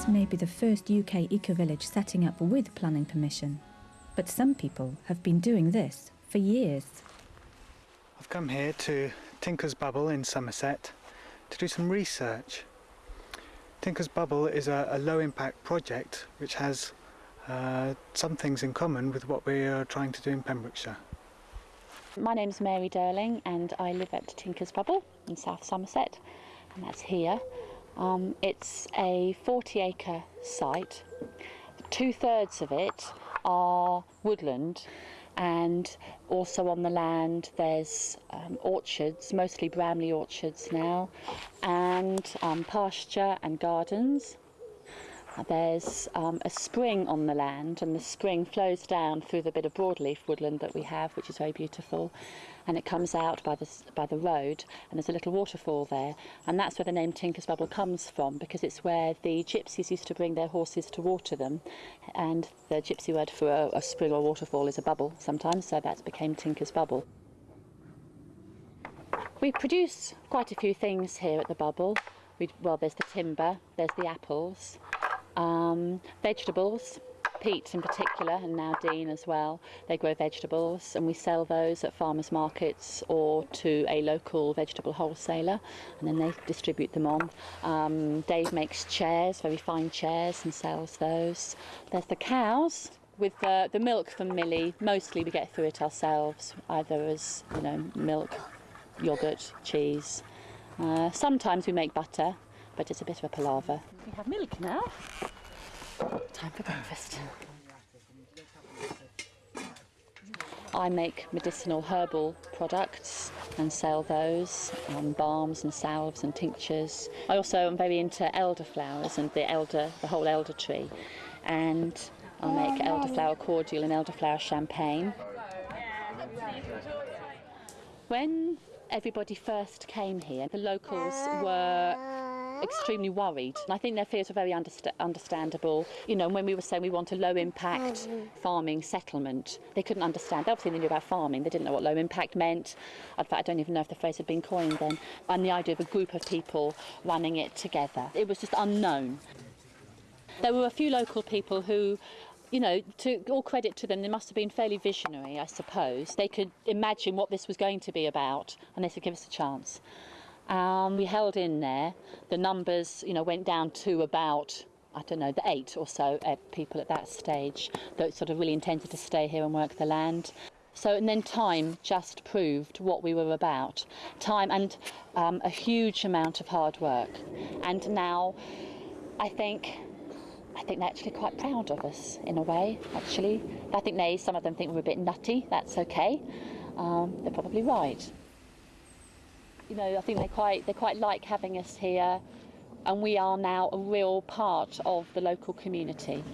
This may be the first UK eco-village setting up with planning permission, but some people have been doing this for years. I've come here to Tinker's Bubble in Somerset to do some research. Tinker's Bubble is a, a low impact project which has uh, some things in common with what we are trying to do in Pembrokeshire. My name's Mary Durling and I live at Tinker's Bubble in South Somerset and that's here. Um, it's a 40 acre site. Two thirds of it are woodland and also on the land there's um, orchards, mostly Bramley orchards now, and um, pasture and gardens. There's um, a spring on the land, and the spring flows down through the bit of broadleaf woodland that we have, which is very beautiful. And it comes out by the, by the road, and there's a little waterfall there. And that's where the name Tinker's Bubble comes from, because it's where the gypsies used to bring their horses to water them. And the gypsy word for a, a spring or waterfall is a bubble sometimes, so that became Tinker's Bubble. We produce quite a few things here at the Bubble. We, well, there's the timber, there's the apples, um, vegetables, Pete in particular, and now Dean as well. They grow vegetables, and we sell those at farmers markets or to a local vegetable wholesaler, and then they distribute them on. Um, Dave makes chairs, very fine chairs, and sells those. There's the cows. With the, the milk from Millie, mostly we get through it ourselves, either as you know milk, yogurt, cheese. Uh, sometimes we make butter, but it's a bit of a palaver. We have milk now. Time for breakfast. I make medicinal herbal products and sell those, um, balms and salves and tinctures. I also am very into elderflowers and the elder, the whole elder tree, and I make elderflower cordial and elderflower champagne. When everybody first came here, the locals were extremely worried. And I think their fears are very underst understandable. You know, when we were saying we want a low impact oh, farming settlement, they couldn't understand. Obviously, they knew about farming, they didn't know what low impact meant. In fact, I don't even know if the phrase had been coined then. And the idea of a group of people running it together, it was just unknown. There were a few local people who you know, to all credit to them, they must have been fairly visionary, I suppose. They could imagine what this was going to be about, and they said, give us a chance. Um, we held in there. The numbers, you know, went down to about I don't know, the eight or so uh, people at that stage that sort of really intended to stay here and work the land. So, and then time just proved what we were about. Time and um, a huge amount of hard work. And now I think I think they're actually quite proud of us in a way, actually. I think they, some of them think we're a bit nutty, that's okay. Um, they're probably right. You know, I think they quite, they quite like having us here and we are now a real part of the local community.